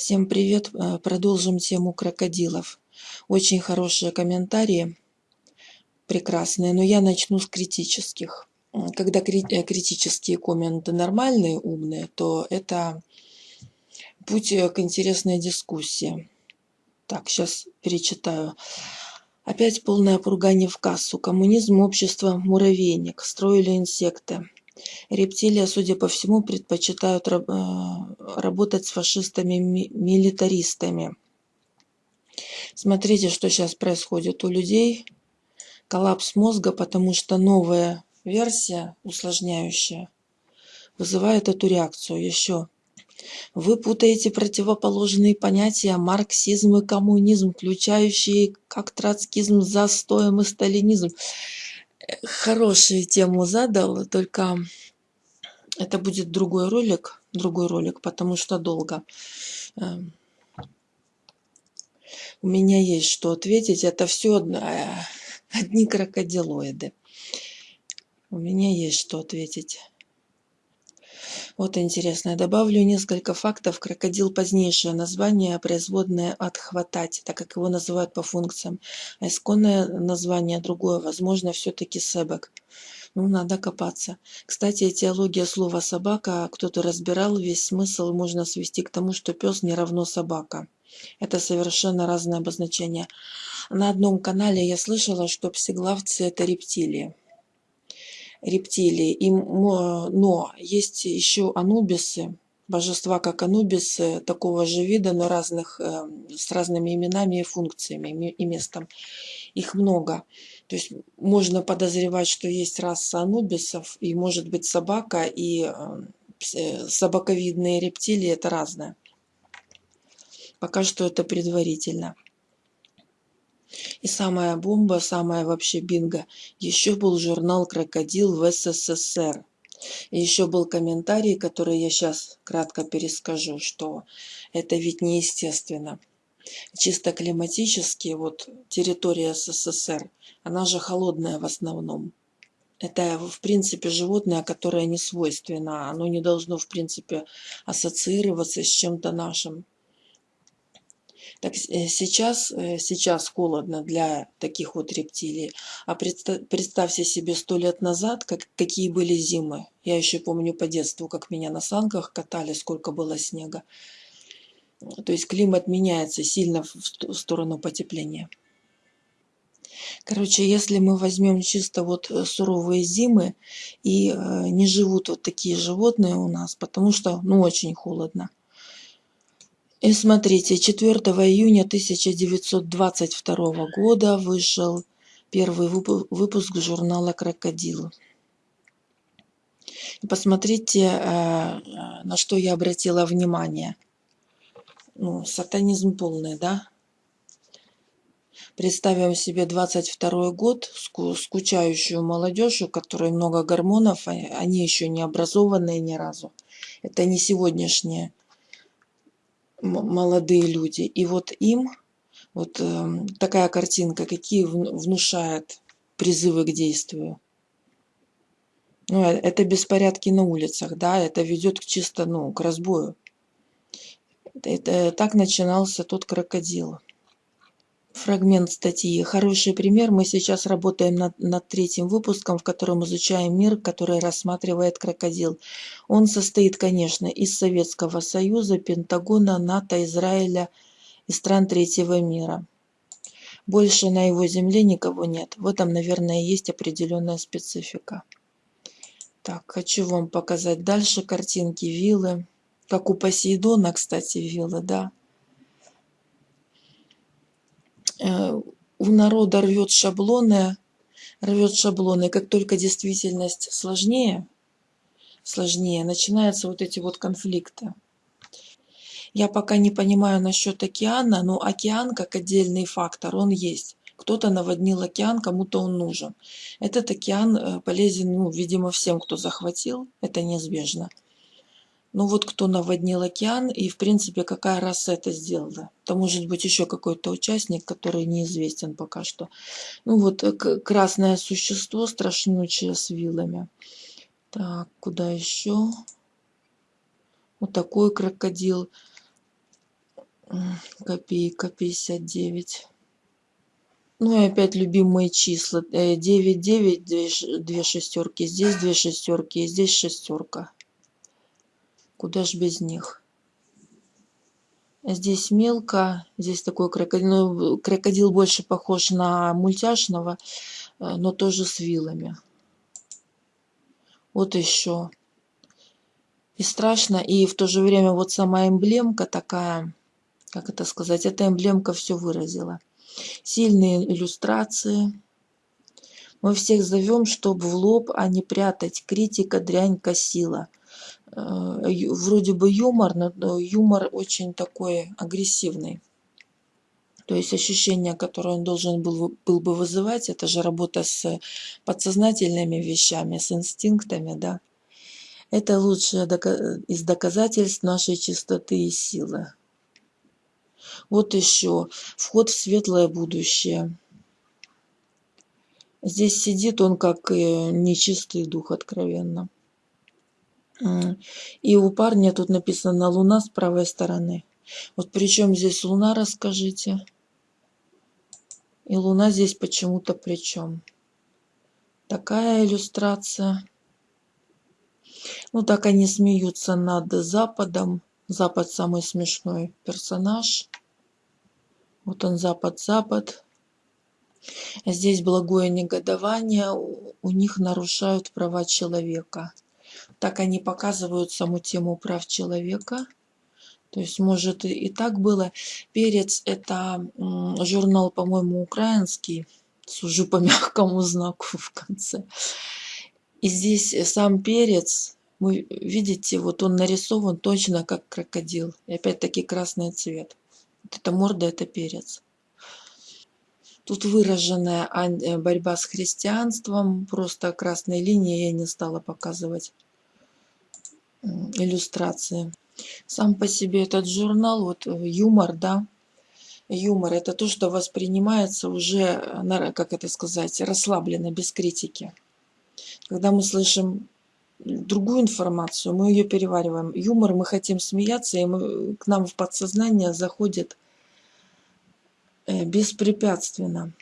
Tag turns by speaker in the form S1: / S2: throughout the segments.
S1: Всем привет! Э, продолжим тему крокодилов. Очень хорошие комментарии, прекрасные, но я начну с критических. Когда э, критические комменты нормальные, умные, то это путь э, к интересной дискуссии. Так, сейчас перечитаю. Опять полное поругание в кассу. Коммунизм, общество, муравейник. Строили инсекты. Рептилия, судя по всему, предпочитают э, работать с фашистами-милитаристами. Смотрите, что сейчас происходит у людей. Коллапс мозга, потому что новая версия, усложняющая, вызывает эту реакцию. Еще. Вы путаете противоположные понятия марксизм и коммунизм, включающие как троцкизм, застоем и сталинизм хорошую тему задал, только это будет другой ролик, другой ролик, потому что долго. Эм, у меня есть что ответить. Это все одни крокодилоиды. У меня есть что ответить. Вот интересно. Добавлю несколько фактов. Крокодил позднейшее название, производное от хватать, так как его называют по функциям. А исконное название другое, возможно, все-таки себек. Ну, надо копаться. Кстати, этиология слова «собака» кто-то разбирал, весь смысл можно свести к тому, что пес не равно собака. Это совершенно разное обозначение. На одном канале я слышала, что псиглавцы – это рептилии рептилии. И, но есть еще анубисы, божества как анубисы такого же вида, но разных, э, с разными именами и функциями и местом. Их много. То есть можно подозревать, что есть раса анубисов, и может быть собака, и э, э, собаковидные рептилии – это разное. Пока что это предварительно. И самая бомба, самая вообще бинго, еще был журнал «Крокодил» в СССР. И еще был комментарий, который я сейчас кратко перескажу, что это ведь неестественно. Чисто климатически, вот территория СССР, она же холодная в основном. Это, в принципе, животное, которое не свойственно. Оно не должно, в принципе, ассоциироваться с чем-то нашим. Так э, сейчас, э, сейчас холодно для таких вот рептилий. А представьте себе сто лет назад, как, какие были зимы. Я еще помню по детству, как меня на санках катали, сколько было снега. То есть климат меняется сильно в сторону потепления. Короче, если мы возьмем чисто вот э, суровые зимы и не живут вот такие животные у нас, потому что ну очень холодно. И смотрите, 4 июня 1922 года вышел первый выпуск журнала «Крокодил». Посмотрите, э, э, на что я обратила внимание. Ну, сатанизм полный, да? Представим себе 22 год, скучающую молодежь, у которой много гормонов, а они еще не образованные ни разу. Это не сегодняшние молодые люди. И вот им вот э, такая картинка, какие внушает призывы к действию. Ну, э, это беспорядки на улицах, да, это ведет к чисто, ну, к разбою. Это, это, так начинался тот крокодил. Фрагмент статьи. Хороший пример. Мы сейчас работаем над, над третьим выпуском, в котором изучаем мир, который рассматривает крокодил. Он состоит, конечно, из Советского Союза, Пентагона, НАТО, Израиля и стран третьего мира. Больше на его земле никого нет. В этом, наверное, есть определенная специфика. Так, хочу вам показать дальше картинки виллы. Как у Посейдона, кстати, виллы, да. Э, у народа рвет шаблоны, рвет шаблоны. Как только действительность сложнее, сложнее, начинаются вот эти вот конфликты. Я пока не понимаю насчет океана, но океан как отдельный фактор, он есть. Кто-то наводнил океан, кому-то он нужен. Этот океан э, полезен, ну, видимо, всем, кто захватил, это неизбежно. Ну вот кто наводнил океан и, в принципе, какая раса это сделала. Это может быть еще какой-то участник, который неизвестен пока что. Ну вот э, красное существо, страшнючее с вилами. Так, куда еще? Вот такой крокодил. Копейка 59. Ну и опять любимые числа. 9, 9, 2, 2 шестерки. Здесь две шестерки, и здесь шестерка. Куда ж без них? Здесь мелко, здесь такой крокодил, ну, крокодил больше похож на мультяшного, э, но тоже с вилами. Вот еще. И страшно, и в то же время вот сама эмблемка такая, как это сказать, эта эмблемка все выразила. Сильные иллюстрации. Мы всех зовем, чтобы в лоб, а не прятать. Критика, дрянь, косила. Э, вроде бы юмор, но юмор очень такой агрессивный. То есть ощущение, которое он должен был, был бы вызывать, это же работа с подсознательными вещами, с инстинктами, да. Это лучшее из доказательств нашей чистоты и силы. Вот еще вход в светлое будущее. Здесь сидит он как нечистый дух, откровенно. И у парня тут написано «Луна с правой стороны». Вот причем здесь Луна, расскажите. И Луна здесь почему-то причем. Такая иллюстрация. Ну, так они смеются над Западом. Запад самый смешной персонаж. Вот он, Запад-Запад. Здесь благое негодование. У них нарушают права человека. Так они показывают саму тему прав человека. То есть, может, и так было. Перец – это журнал, по-моему, украинский. Сужу по мягкому знаку в конце. И здесь сам перец, вы видите, вот он нарисован точно как крокодил. И опять-таки красный цвет. Вот эта морда – это перец. Тут выраженная э, борьба с христианством. Просто красной линией я не стала показывать иллюстрации. Сам по себе этот журнал, вот э, юмор, да, юмор, это то, что воспринимается уже, э, как это сказать, расслабленно, без критики. Когда мы слышим другую информацию, мы ее перевариваем. Юмор, мы хотим смеяться, и мы, к нам в подсознание заходит э, беспрепятственно.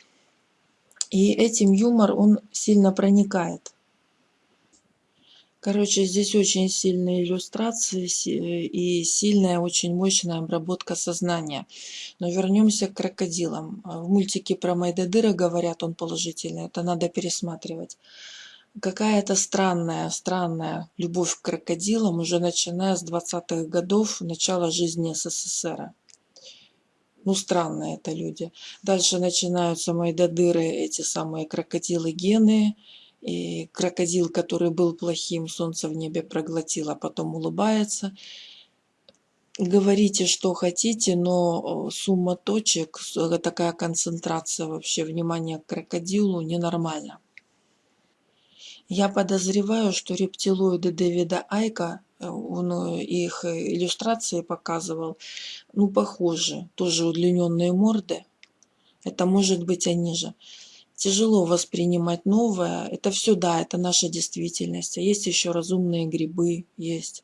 S1: И этим юмор, он сильно проникает. Короче, здесь очень сильные иллюстрации и сильная, очень мощная обработка сознания. Но вернемся к крокодилам. В мультике про Майдадыра говорят, он положительный, это надо пересматривать. Какая-то странная, странная любовь к крокодилам, уже начиная с 20-х годов, начала жизни СССР. Ну, странные это люди. Дальше начинаются Майдадыры, эти самые крокодилы-гены, и крокодил, который был плохим, солнце в небе проглотил, а потом улыбается. Говорите, что хотите, но сумма точек, такая концентрация вообще внимания к крокодилу ненормальна. Я подозреваю, что рептилоиды Дэвида Айка, э, он э, их иллюстрации показывал, ну, похожи, тоже удлиненные морды. Это может быть они же тяжело воспринимать новое. Это все, да, это наша действительность. А есть еще разумные грибы, есть.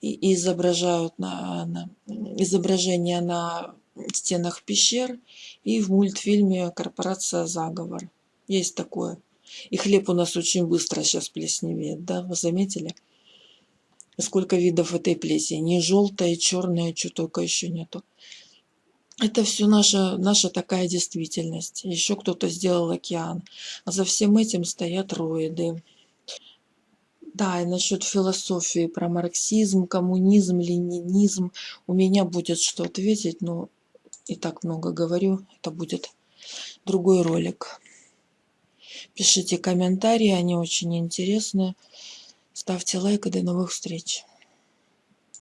S1: И изображают на, на, изображения на стенах пещер и в мультфильме «Корпорация Заговор». Есть такое. И хлеб у нас очень быстро сейчас плесневеет, да, вы заметили? Сколько видов этой плесени, желтая, черная, что только еще нету. Это все наша, наша такая действительность. Еще кто-то сделал океан. А за всем этим стоят роиды. Да, и насчет философии про марксизм, коммунизм, ленинизм. У меня будет что ответить, но и так много говорю. Это будет другой ролик. Пишите комментарии, они очень интересные. Ставьте лайк и до новых встреч.